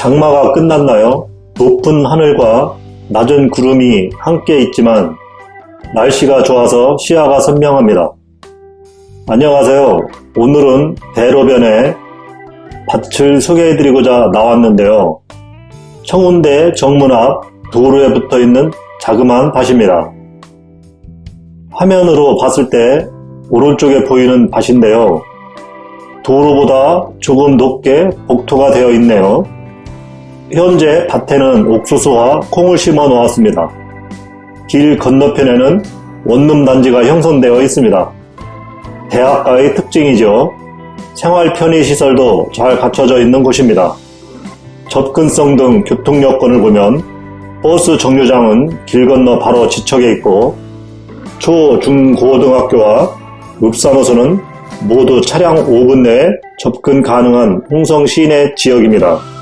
장마가 끝났나요? 높은 하늘과 낮은 구름이 함께 있지만 날씨가 좋아서 시야가 선명합니다. 안녕하세요. 오늘은 대로변에 밭을 소개해드리고자 나왔는데요. 청운대 정문 앞 도로에 붙어있는 자그마한 밭입니다. 화면으로 봤을 때 오른쪽에 보이는 밭인데요. 도로보다 조금 높게 복토가 되어 있네요. 현재 밭에는 옥수수와 콩을 심어 놓았습니다. 길 건너편에는 원룸 단지가 형성되어 있습니다. 대학가의 특징이죠. 생활 편의 시설도 잘 갖춰져 있는 곳입니다. 접근성 등 교통 여건을 보면 버스 정류장은 길 건너 바로 지척에 있고 초, 중, 고등학교와 읍사무소는 모두 차량 5분 내에 접근 가능한 홍성 시내 지역입니다.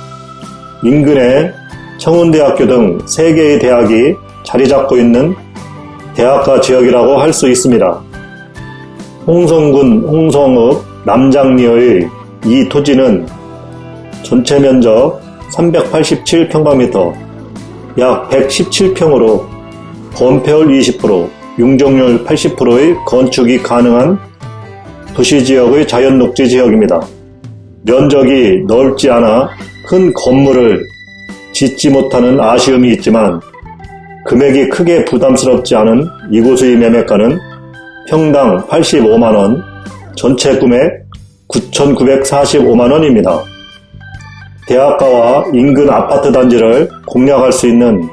인근에 청운대학교 등 3개의 대학이 자리 잡고 있는 대학가 지역이라고 할 수 있습니다. 홍성군 홍성읍 남장리의 이 토지는 전체 면적 387평방미터, 약 117평으로 건폐율 20%, 융종률 80%의 건축이 가능한 도시지역의 자연녹지 지역입니다. 면적이 넓지 않아 큰 건물을 짓지 못하는 아쉬움이 있지만 금액이 크게 부담스럽지 않은 이곳의 매매가는 평당 85만원, 전체 금액 9,945만원입니다. 대학가와 인근 아파트 단지를 공략할 수 있는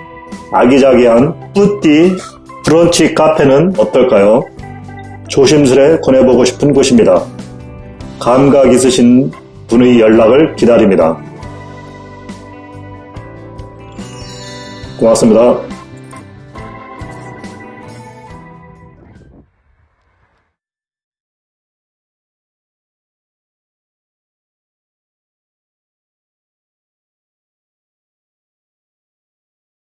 아기자기한 뿌띠 브런치 카페는 어떨까요? 조심스레 권해보고 싶은 곳입니다. 감각 있으신 분의 연락을 기다립니다. 고맙습니다.